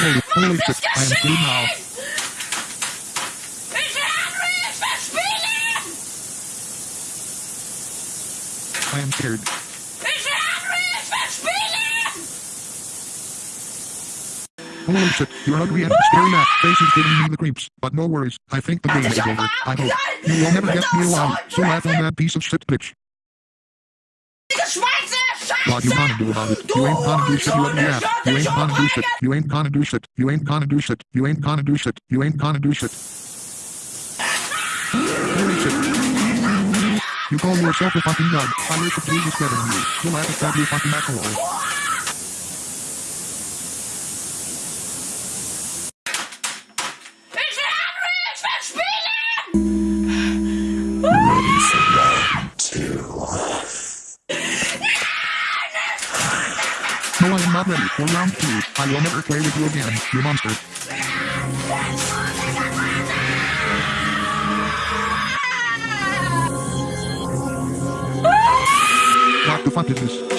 Holy, holy shit, I am free now. I am scared. Holy shit, your ugly and scary ass face is giving me the creeps. But no worries, I think the game is over. I hope. You will never get me alive, so laugh on that piece of shit bitch. Schweizer What you gonna do about it? You ain't gonna do shit, you ugly ass. You ain't gonna do shit. You ain't gonna do shit. You ain't gonna do shit. You ain't gonna do shit. You ain't gonna do shit. Holy shit. You call yourself a fucking god. I worship Jesus better than you. You laugh at that, you fucking asshole. Ich Henry verspielen! No, I am not ready for round two. I will never play with you again, you monster. What the fuck is this?